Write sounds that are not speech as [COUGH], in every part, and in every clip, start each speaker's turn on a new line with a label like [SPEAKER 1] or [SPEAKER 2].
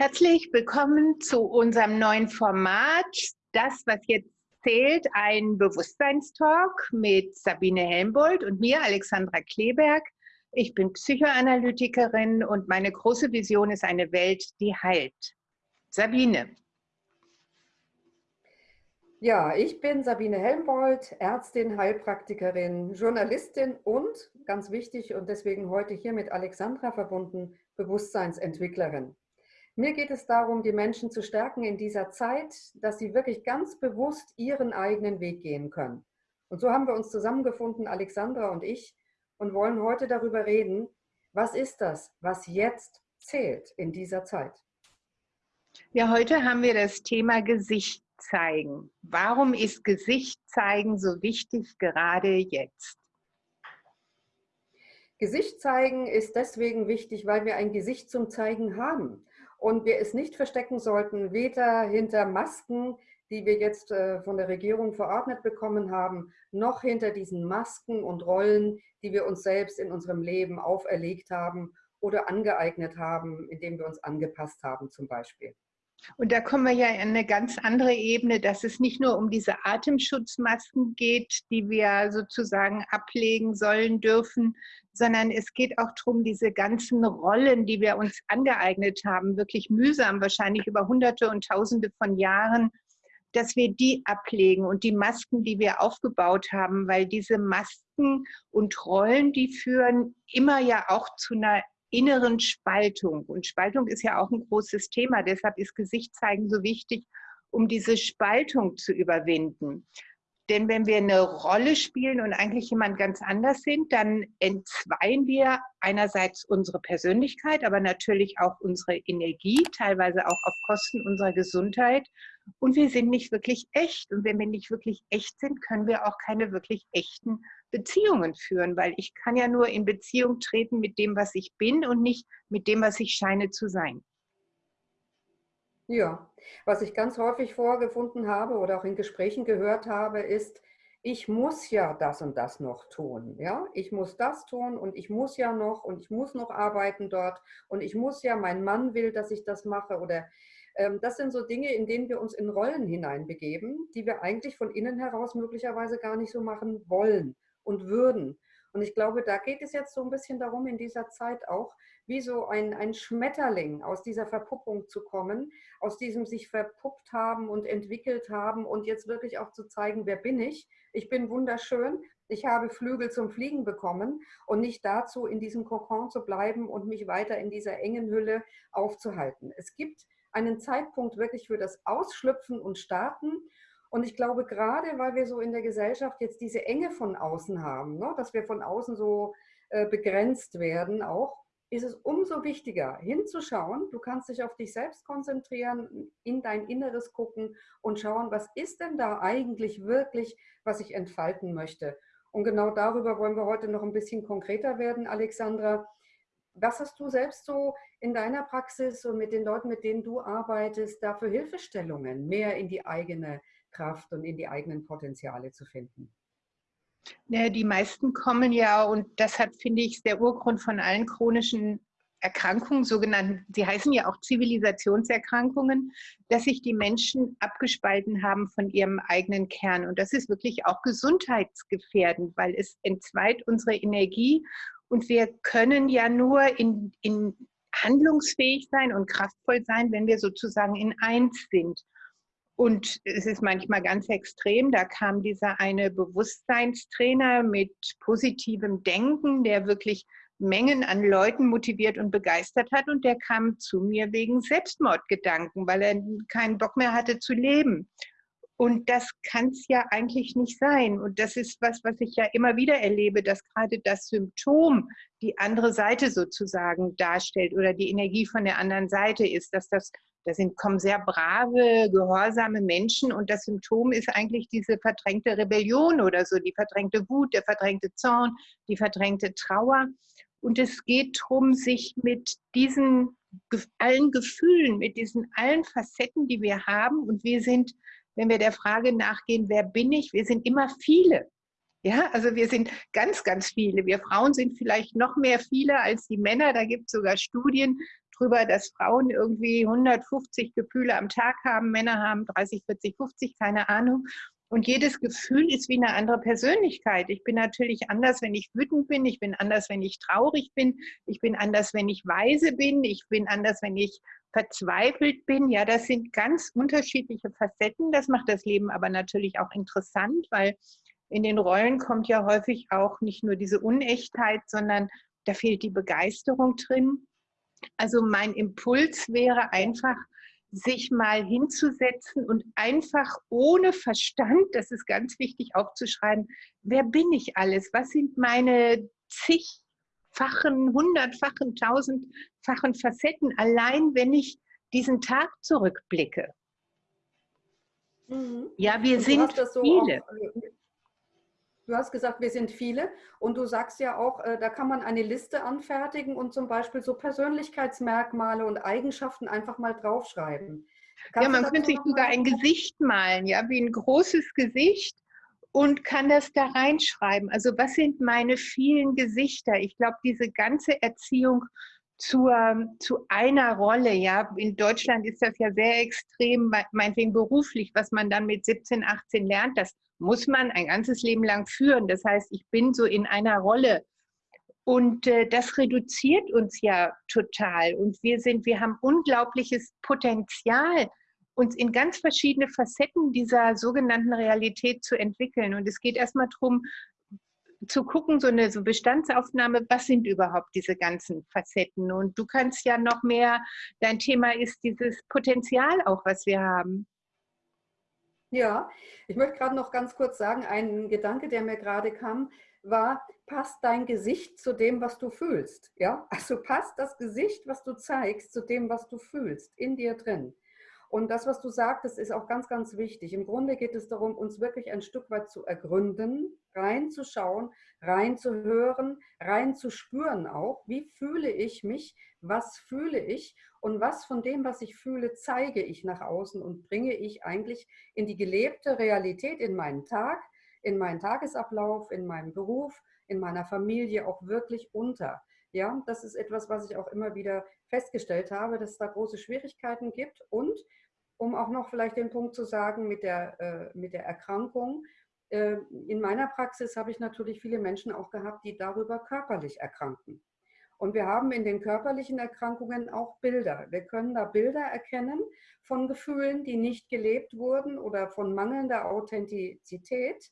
[SPEAKER 1] Herzlich willkommen zu unserem neuen Format. Das, was jetzt zählt, ein Bewusstseinstalk mit Sabine Helmbold und mir, Alexandra Kleberg. Ich bin Psychoanalytikerin und meine große Vision ist eine Welt, die heilt. Sabine.
[SPEAKER 2] Ja, ich bin Sabine Helmbold, Ärztin, Heilpraktikerin, Journalistin und, ganz wichtig und deswegen heute hier mit Alexandra verbunden, Bewusstseinsentwicklerin. Mir geht es darum, die Menschen zu stärken in dieser Zeit, dass sie wirklich ganz bewusst ihren eigenen Weg gehen können. Und so haben wir uns zusammengefunden, Alexandra und ich, und wollen heute darüber reden, was ist das, was jetzt zählt in dieser Zeit.
[SPEAKER 1] Ja, heute haben wir das Thema Gesicht zeigen. Warum ist Gesicht zeigen so wichtig gerade jetzt?
[SPEAKER 2] Gesicht zeigen ist deswegen wichtig, weil wir ein Gesicht zum Zeigen haben und wir es nicht verstecken sollten, weder hinter Masken, die wir jetzt äh, von der Regierung verordnet bekommen haben, noch hinter diesen Masken und Rollen, die wir uns selbst in unserem Leben auferlegt haben oder angeeignet haben, indem wir uns angepasst haben zum Beispiel.
[SPEAKER 1] Und da kommen wir ja in eine ganz andere Ebene, dass es nicht nur um diese Atemschutzmasken geht, die wir sozusagen ablegen sollen dürfen, sondern es geht auch darum, diese ganzen Rollen, die wir uns angeeignet haben, wirklich mühsam, wahrscheinlich über Hunderte und Tausende von Jahren, dass wir die ablegen und die Masken, die wir aufgebaut haben, weil diese Masken und Rollen, die führen immer ja auch zu einer inneren Spaltung. Und Spaltung ist ja auch ein großes Thema. Deshalb ist Gesicht zeigen so wichtig, um diese Spaltung zu überwinden. Denn wenn wir eine Rolle spielen und eigentlich jemand ganz anders sind, dann entzweien wir einerseits unsere Persönlichkeit, aber natürlich auch unsere Energie, teilweise auch auf Kosten unserer Gesundheit. Und wir sind nicht wirklich echt. Und wenn wir nicht wirklich echt sind, können wir auch keine wirklich echten Beziehungen führen, weil ich kann ja nur in Beziehung treten mit dem, was ich bin und nicht mit dem, was ich scheine zu sein.
[SPEAKER 2] Ja, was ich ganz häufig vorgefunden habe oder auch in Gesprächen gehört habe, ist, ich muss ja das und das noch tun. Ja, ich muss das tun und ich muss ja noch und ich muss noch arbeiten dort und ich muss ja, mein Mann will, dass ich das mache oder ähm, das sind so Dinge, in denen wir uns in Rollen hineinbegeben, die wir eigentlich von innen heraus möglicherweise gar nicht so machen wollen und würden. Und ich glaube, da geht es jetzt so ein bisschen darum, in dieser Zeit auch, wie so ein, ein Schmetterling aus dieser Verpuppung zu kommen, aus diesem sich verpuppt haben und entwickelt haben und jetzt wirklich auch zu zeigen, wer bin ich? Ich bin wunderschön, ich habe Flügel zum Fliegen bekommen und nicht dazu, in diesem Kokon zu bleiben und mich weiter in dieser engen Hülle aufzuhalten. Es gibt einen Zeitpunkt wirklich für das Ausschlüpfen und Starten und ich glaube, gerade weil wir so in der Gesellschaft jetzt diese Enge von außen haben, ne, dass wir von außen so äh, begrenzt werden auch, ist es umso wichtiger hinzuschauen. Du kannst dich auf dich selbst konzentrieren, in dein Inneres gucken und schauen, was ist denn da eigentlich wirklich, was ich entfalten möchte. Und genau darüber wollen wir heute noch ein bisschen konkreter werden, Alexandra. Was hast du selbst so in deiner Praxis und mit den Leuten, mit denen du arbeitest, da für Hilfestellungen, mehr in die eigene Kraft und in die eigenen Potenziale zu finden?
[SPEAKER 1] Die meisten kommen ja, und das hat, finde ich, der Urgrund von allen chronischen Erkrankungen, sogenannten, sie heißen ja auch Zivilisationserkrankungen, dass sich die Menschen abgespalten haben von ihrem eigenen Kern. Und das ist wirklich auch gesundheitsgefährdend, weil es entzweit unsere Energie und wir können ja nur in, in handlungsfähig sein und kraftvoll sein, wenn wir sozusagen in eins sind. Und es ist manchmal ganz extrem. Da kam dieser eine Bewusstseinstrainer mit positivem Denken, der wirklich Mengen an Leuten motiviert und begeistert hat. Und der kam zu mir wegen Selbstmordgedanken, weil er keinen Bock mehr hatte zu leben. Und das kann es ja eigentlich nicht sein. Und das ist was, was ich ja immer wieder erlebe, dass gerade das Symptom die andere Seite sozusagen darstellt oder die Energie von der anderen Seite ist, dass das da sind, kommen sehr brave, gehorsame Menschen und das Symptom ist eigentlich diese verdrängte Rebellion oder so, die verdrängte Wut, der verdrängte Zorn, die verdrängte Trauer. Und es geht darum, sich mit diesen allen Gefühlen, mit diesen allen Facetten, die wir haben, und wir sind, wenn wir der Frage nachgehen, wer bin ich, wir sind immer viele. Ja, also wir sind ganz, ganz viele. Wir Frauen sind vielleicht noch mehr viele als die Männer. Da gibt es sogar Studien, drüber, dass Frauen irgendwie 150 Gefühle am Tag haben, Männer haben 30, 40, 50, keine Ahnung. Und jedes Gefühl ist wie eine andere Persönlichkeit. Ich bin natürlich anders, wenn ich wütend bin. Ich bin anders, wenn ich traurig bin. Ich bin anders, wenn ich weise bin. Ich bin anders, wenn ich verzweifelt bin. Ja, das sind ganz unterschiedliche Facetten. Das macht das Leben aber natürlich auch interessant, weil in den Rollen kommt ja häufig auch nicht nur diese Unechtheit, sondern da fehlt die Begeisterung drin. Also mein Impuls wäre einfach, sich mal hinzusetzen und einfach ohne Verstand, das ist ganz wichtig aufzuschreiben, wer bin ich alles? Was sind meine zigfachen, hundertfachen, tausendfachen Facetten, allein wenn ich diesen Tag zurückblicke? Mhm. Ja, wir sind so viele. Auch, äh,
[SPEAKER 2] Du hast gesagt, wir sind viele und du sagst ja auch, äh, da kann man eine Liste anfertigen und zum Beispiel so Persönlichkeitsmerkmale und Eigenschaften einfach mal draufschreiben.
[SPEAKER 1] Kannst ja, man könnte sich sogar ein Gesicht malen, ja, wie ein großes Gesicht und kann das da reinschreiben. Also was sind meine vielen Gesichter? Ich glaube, diese ganze Erziehung zur, zu einer Rolle, ja, in Deutschland ist das ja sehr extrem, meinetwegen beruflich, was man dann mit 17, 18 lernt, das muss man ein ganzes Leben lang führen. Das heißt, ich bin so in einer Rolle. Und äh, das reduziert uns ja total. Und wir sind, wir haben unglaubliches Potenzial, uns in ganz verschiedene Facetten dieser sogenannten Realität zu entwickeln. Und es geht erstmal darum, zu gucken, so eine so Bestandsaufnahme, was sind überhaupt diese ganzen Facetten? Und du kannst ja noch mehr, dein Thema ist dieses Potenzial auch, was wir haben.
[SPEAKER 2] Ja, ich möchte gerade noch ganz kurz sagen, ein Gedanke, der mir gerade kam, war, passt dein Gesicht zu dem, was du fühlst. Ja, also passt das Gesicht, was du zeigst, zu dem, was du fühlst, in dir drin. Und das, was du sagtest, ist auch ganz, ganz wichtig. Im Grunde geht es darum, uns wirklich ein Stück weit zu ergründen, reinzuschauen, reinzuhören, reinzuspüren auch. Wie fühle ich mich? Was fühle ich? Und was von dem, was ich fühle, zeige ich nach außen und bringe ich eigentlich in die gelebte Realität, in meinen Tag, in meinen Tagesablauf, in meinem Beruf, in meiner Familie auch wirklich unter. Ja, das ist etwas, was ich auch immer wieder festgestellt habe, dass es da große Schwierigkeiten gibt. Und um auch noch vielleicht den Punkt zu sagen mit der, äh, mit der Erkrankung, äh, in meiner Praxis habe ich natürlich viele Menschen auch gehabt, die darüber körperlich erkranken. Und wir haben in den körperlichen Erkrankungen auch Bilder. Wir können da Bilder erkennen von Gefühlen, die nicht gelebt wurden oder von mangelnder Authentizität.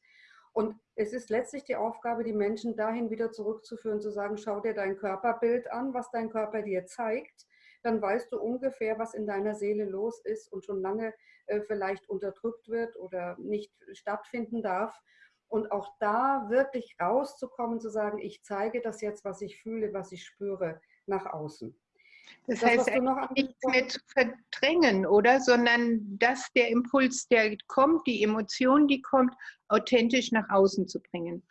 [SPEAKER 2] Und es ist letztlich die Aufgabe, die Menschen dahin wieder zurückzuführen, zu sagen, schau dir dein Körperbild an, was dein Körper dir zeigt. Dann weißt du ungefähr, was in deiner Seele los ist und schon lange äh, vielleicht unterdrückt wird oder nicht stattfinden darf. Und auch da wirklich rauszukommen, zu sagen, ich zeige das jetzt, was ich fühle, was ich spüre, nach außen.
[SPEAKER 1] Das, das heißt, nichts mehr zu verdrängen, oder? Sondern dass der Impuls, der kommt, die Emotion, die kommt, authentisch nach außen zu bringen.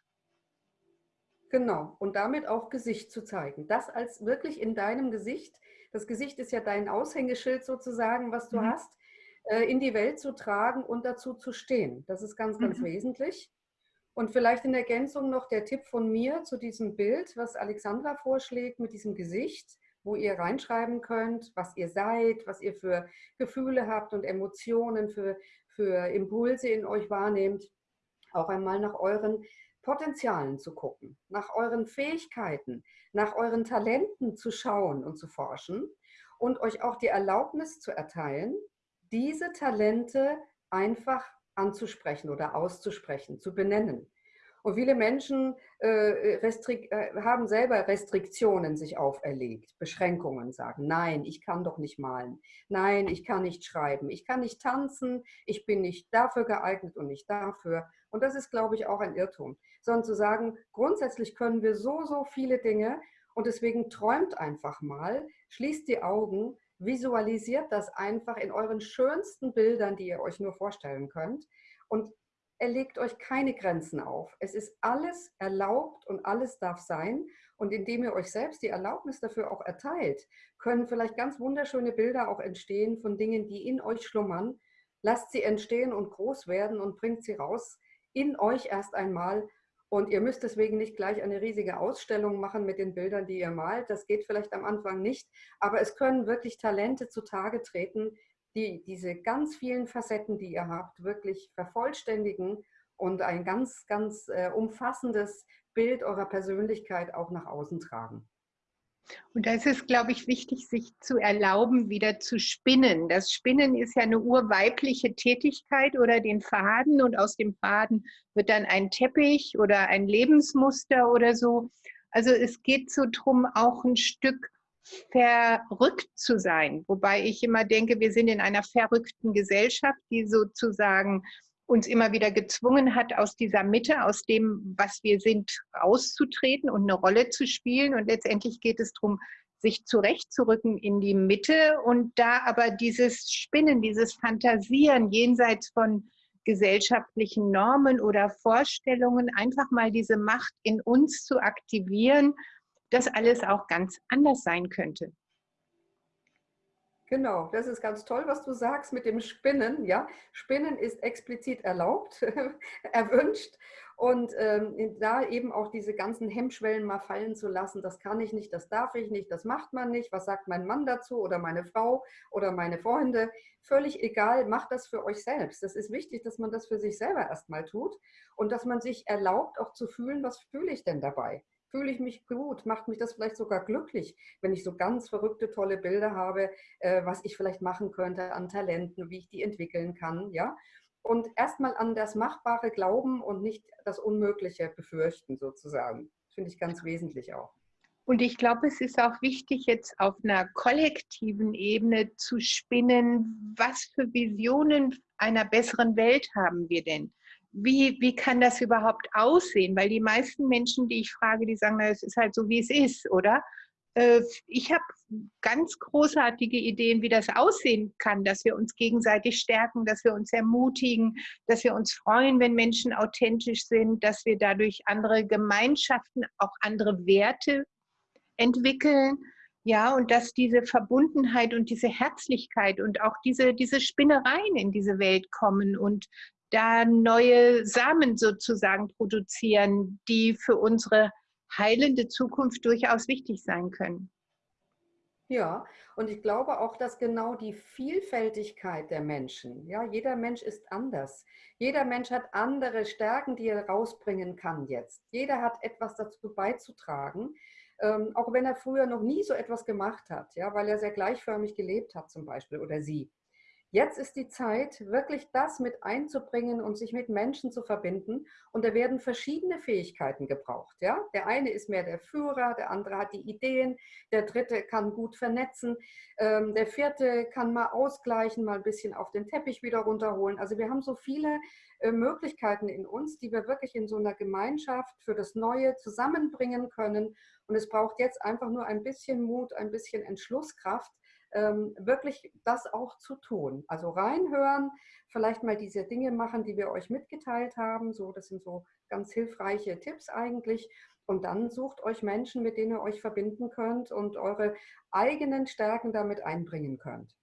[SPEAKER 2] Genau. Und damit auch Gesicht zu zeigen. Das als wirklich in deinem Gesicht, das Gesicht ist ja dein Aushängeschild sozusagen, was du mhm. hast, äh, in die Welt zu tragen und dazu zu stehen. Das ist ganz, ganz mhm. wesentlich. Und vielleicht in Ergänzung noch der Tipp von mir zu diesem Bild, was Alexandra vorschlägt mit diesem Gesicht, wo ihr reinschreiben könnt, was ihr seid, was ihr für Gefühle habt und Emotionen, für, für Impulse in euch wahrnehmt. Auch einmal nach euren Potenzialen zu gucken, nach euren Fähigkeiten, nach euren Talenten zu schauen und zu forschen und euch auch die Erlaubnis zu erteilen, diese Talente einfach anzusprechen oder auszusprechen, zu benennen. Und viele Menschen äh, äh, haben selber Restriktionen sich auferlegt, Beschränkungen, sagen, nein, ich kann doch nicht malen, nein, ich kann nicht schreiben, ich kann nicht tanzen, ich bin nicht dafür geeignet und nicht dafür. Und das ist, glaube ich, auch ein Irrtum. Sondern zu sagen, grundsätzlich können wir so, so viele Dinge und deswegen träumt einfach mal, schließt die Augen, visualisiert das einfach in euren schönsten Bildern, die ihr euch nur vorstellen könnt. Und er legt euch keine Grenzen auf. Es ist alles erlaubt und alles darf sein. Und indem ihr euch selbst die Erlaubnis dafür auch erteilt, können vielleicht ganz wunderschöne Bilder auch entstehen von Dingen, die in euch schlummern. Lasst sie entstehen und groß werden und bringt sie raus in euch erst einmal Und ihr müsst deswegen nicht gleich eine riesige Ausstellung machen mit den Bildern, die ihr malt. Das geht vielleicht am Anfang nicht, aber es können wirklich Talente zutage treten, die diese ganz vielen Facetten, die ihr habt, wirklich vervollständigen und ein ganz, ganz äh, umfassendes Bild eurer Persönlichkeit auch nach außen tragen.
[SPEAKER 1] Und da ist es, glaube ich, wichtig, sich zu erlauben, wieder zu spinnen. Das Spinnen ist ja eine urweibliche Tätigkeit oder den Faden und aus dem Faden wird dann ein Teppich oder ein Lebensmuster oder so. Also es geht so drum, auch ein Stück verrückt zu sein. Wobei ich immer denke, wir sind in einer verrückten Gesellschaft, die sozusagen uns immer wieder gezwungen hat, aus dieser Mitte, aus dem, was wir sind, rauszutreten und eine Rolle zu spielen. Und letztendlich geht es darum, sich zurechtzurücken in die Mitte und da aber dieses Spinnen, dieses Fantasieren jenseits von gesellschaftlichen Normen oder Vorstellungen, einfach mal diese Macht in uns zu aktivieren, dass alles auch ganz anders sein könnte.
[SPEAKER 2] Genau, das ist ganz toll, was du sagst mit dem Spinnen. Ja, Spinnen ist explizit erlaubt, [LAUGHS] erwünscht und ähm, da eben auch diese ganzen Hemmschwellen mal fallen zu lassen. Das kann ich nicht, das darf ich nicht, das macht man nicht. Was sagt mein Mann dazu oder meine Frau oder meine Freunde? Völlig egal, macht das für euch selbst. Das ist wichtig, dass man das für sich selber erstmal tut und dass man sich erlaubt, auch zu fühlen, was fühle ich denn dabei? Fühle ich mich gut, macht mich das vielleicht sogar glücklich, wenn ich so ganz verrückte, tolle Bilder habe, äh, was ich vielleicht machen könnte an Talenten, wie ich die entwickeln kann, ja. Und erstmal an das Machbare glauben und nicht das Unmögliche befürchten, sozusagen. Finde ich ganz wesentlich auch.
[SPEAKER 1] Und ich glaube, es ist auch wichtig, jetzt auf einer kollektiven Ebene zu spinnen, was für Visionen einer besseren Welt haben wir denn? Wie, wie kann das überhaupt aussehen? Weil die meisten Menschen, die ich frage, die sagen, es ist halt so, wie es ist, oder? Äh, ich habe ganz großartige Ideen, wie das aussehen kann, dass wir uns gegenseitig stärken, dass wir uns ermutigen, dass wir uns freuen, wenn Menschen authentisch sind, dass wir dadurch andere Gemeinschaften, auch andere Werte entwickeln. Ja, und dass diese Verbundenheit und diese Herzlichkeit und auch diese, diese Spinnereien in diese Welt kommen und da neue Samen sozusagen produzieren, die für unsere heilende Zukunft durchaus wichtig sein können.
[SPEAKER 2] Ja, und ich glaube auch, dass genau die Vielfältigkeit der Menschen, ja, jeder Mensch ist anders. Jeder Mensch hat andere Stärken, die er rausbringen kann jetzt. Jeder hat etwas dazu beizutragen, ähm, auch wenn er früher noch nie so etwas gemacht hat, ja, weil er sehr gleichförmig gelebt hat zum Beispiel oder sie. Jetzt ist die Zeit, wirklich das mit einzubringen und sich mit Menschen zu verbinden. Und da werden verschiedene Fähigkeiten gebraucht. Ja? Der eine ist mehr der Führer, der andere hat die Ideen, der dritte kann gut vernetzen, ähm, der vierte kann mal ausgleichen, mal ein bisschen auf den Teppich wieder runterholen. Also wir haben so viele äh, Möglichkeiten in uns, die wir wirklich in so einer Gemeinschaft für das Neue zusammenbringen können. Und es braucht jetzt einfach nur ein bisschen Mut, ein bisschen Entschlusskraft, ähm, wirklich das auch zu tun. Also reinhören, vielleicht mal diese Dinge machen, die wir euch mitgeteilt haben. So, das sind so ganz hilfreiche Tipps eigentlich. Und dann sucht euch Menschen, mit denen ihr euch verbinden könnt und eure eigenen Stärken damit einbringen könnt.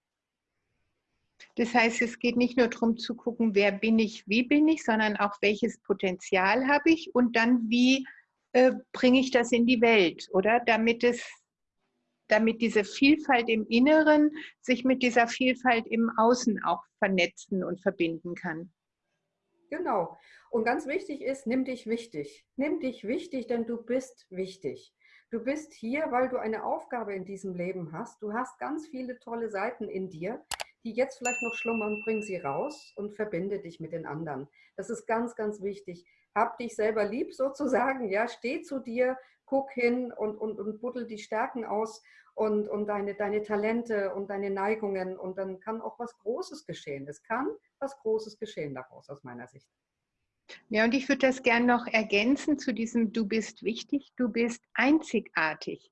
[SPEAKER 1] Das heißt, es geht nicht nur darum zu gucken, wer bin ich, wie bin ich, sondern auch welches Potenzial habe ich und dann wie äh, bringe ich das in die Welt, oder? Damit es damit diese Vielfalt im Inneren sich mit dieser Vielfalt im Außen auch vernetzen und verbinden kann.
[SPEAKER 2] Genau. Und ganz wichtig ist, nimm dich wichtig. Nimm dich wichtig, denn du bist wichtig. Du bist hier, weil du eine Aufgabe in diesem Leben hast. Du hast ganz viele tolle Seiten in dir, die jetzt vielleicht noch schlummern. Bring sie raus und verbinde dich mit den anderen. Das ist ganz, ganz wichtig. Hab dich selber lieb sozusagen. Ja, steh zu dir, guck hin und, und, und buddel die Stärken aus und, und deine, deine Talente und deine Neigungen und dann kann auch was Großes geschehen. Es kann was Großes geschehen daraus aus meiner Sicht.
[SPEAKER 1] Ja, und ich würde das gerne noch ergänzen zu diesem Du bist wichtig, du bist einzigartig.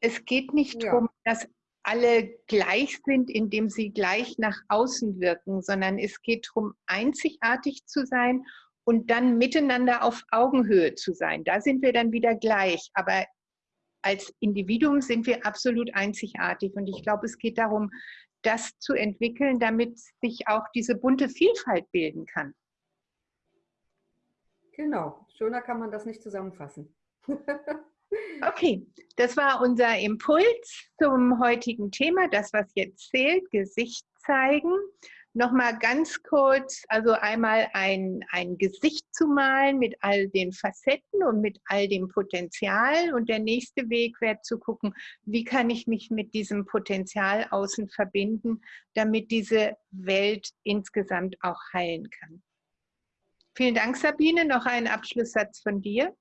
[SPEAKER 1] Es geht nicht ja. darum, dass alle gleich sind, indem sie gleich nach außen wirken, sondern es geht darum, einzigartig zu sein und dann miteinander auf Augenhöhe zu sein. Da sind wir dann wieder gleich. Aber als Individuum sind wir absolut einzigartig. Und ich glaube, es geht darum, das zu entwickeln, damit sich auch diese bunte Vielfalt bilden kann.
[SPEAKER 2] Genau, schöner kann man das nicht zusammenfassen. [LAUGHS]
[SPEAKER 1] okay, das war unser Impuls zum heutigen Thema, das, was jetzt zählt, Gesicht zeigen nochmal ganz kurz, also einmal ein, ein Gesicht zu malen mit all den Facetten und mit all dem Potenzial. Und der nächste Weg wäre zu gucken, wie kann ich mich mit diesem Potenzial außen verbinden, damit diese Welt insgesamt auch heilen kann. Vielen Dank, Sabine. Noch ein Abschlusssatz von dir.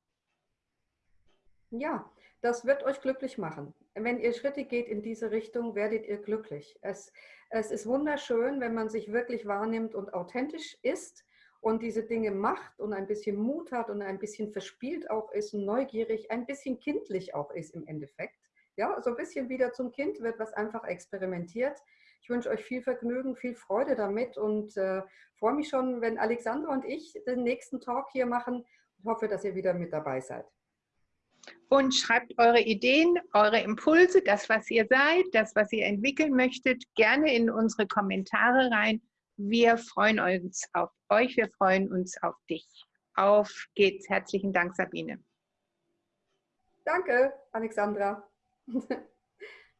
[SPEAKER 2] Ja, das wird euch glücklich machen. Wenn ihr Schritte geht in diese Richtung, werdet ihr glücklich. Es, es ist wunderschön, wenn man sich wirklich wahrnimmt und authentisch ist und diese Dinge macht und ein bisschen Mut hat und ein bisschen verspielt auch ist neugierig, ein bisschen kindlich auch ist im Endeffekt. Ja, so ein bisschen wieder zum Kind wird, was einfach experimentiert. Ich wünsche euch viel Vergnügen, viel Freude damit und äh, freue mich schon, wenn Alexandra und ich den nächsten Talk hier machen. Ich hoffe, dass ihr wieder mit dabei seid
[SPEAKER 1] und schreibt eure Ideen, eure Impulse, das, was ihr seid, das, was ihr entwickeln möchtet, gerne in unsere Kommentare rein. Wir freuen uns auf euch, wir freuen uns auf dich. Auf geht's. Herzlichen Dank, Sabine.
[SPEAKER 2] Danke, Alexandra. [LAUGHS]